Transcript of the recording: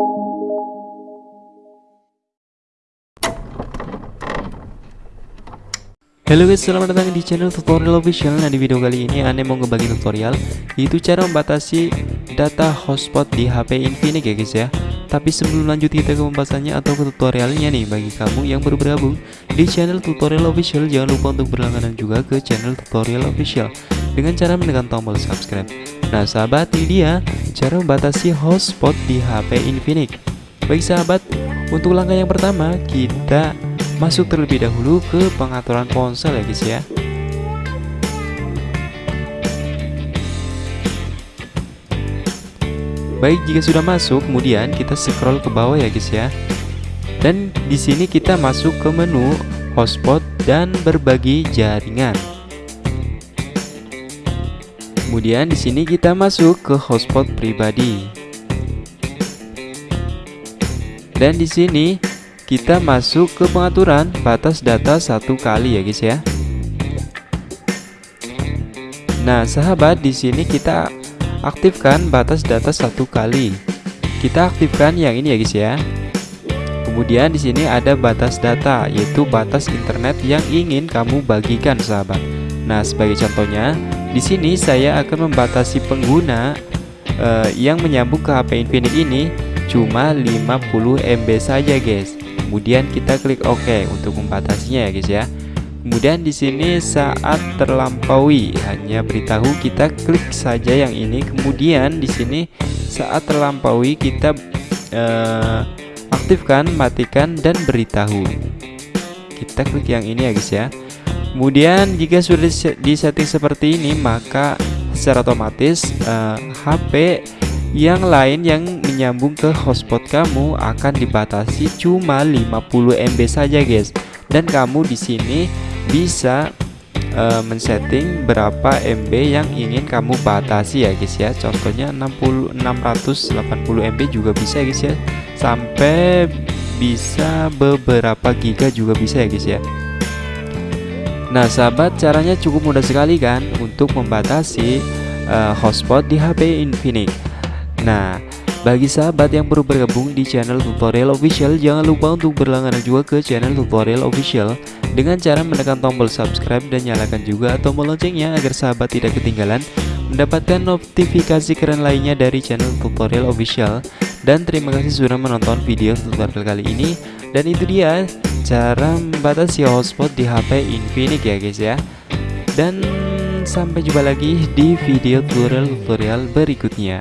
Halo guys, selamat datang di channel tutorial official. Nah di video kali ini Ane mau ngebagi tutorial Itu cara membatasi data hotspot di HP Infinix ya guys ya. Tapi sebelum lanjut kita ke pembahasannya atau ke tutorialnya nih Bagi kamu yang baru bergabung di channel tutorial official. Jangan lupa untuk berlangganan juga ke channel tutorial official Dengan cara menekan tombol subscribe. Nah sahabat ini dia cara membatasi hotspot di HP Infinix. Baik sahabat, untuk langkah yang pertama kita masuk terlebih dahulu ke pengaturan ponsel ya guys ya. Baik jika sudah masuk kemudian kita scroll ke bawah ya guys ya. Dan di sini kita masuk ke menu hotspot dan berbagi jaringan kemudian di sini kita masuk ke hotspot pribadi. Dan di sini kita masuk ke pengaturan batas data satu kali ya guys ya. Nah sahabat di sini kita aktifkan batas data satu kali. Kita aktifkan yang ini ya guys ya. Kemudian di sini ada batas data yaitu batas internet yang ingin kamu bagikan sahabat. Nah sebagai contohnya di sini saya akan membatasi pengguna uh, yang menyambung ke HP Infinix ini cuma 50 MB saja guys. Kemudian kita klik OK untuk membatasinya ya guys ya. Kemudian di sini saat terlampaui hanya beritahu kita klik saja yang ini. Kemudian di sini saat terlampaui kita uh, aktifkan matikan dan beritahu. Kita klik yang ini ya guys ya kemudian jika sudah disetting seperti ini maka secara otomatis uh, eh, HP yang lain yang menyambung ke hotspot kamu akan dibatasi cuma 50 MB saja guys. Dan kamu di sini bisa uh, men-setting berapa MB yang ingin kamu batasi ya guys ya. Contohnya 60 680 MB juga bisa guys ya. Sampai bisa beberapa giga juga bisa ya guys ya Nah sahabat caranya cukup mudah sekali kan? Untuk membatasi uh, hotspot di HP Infinix. Nah, bagi sahabat yang baru bergabung di channel tutorial official Jangan lupa untuk berlangganan juga ke channel tutorial official. Dengan cara menekan tombol subscribe dan nyalakan juga tombol loncengnya Agar sahabat tidak ketinggalan mendapatkan notifikasi keren lainnya dari channel tutorial official. Dan terima kasih sudah menonton video tutorial kali ini. Dan itu dia cara membatasi hotspot di HP Infinix ya guys ya Dan sampai jumpa lagi di video tutorial-tutorial berikutnya.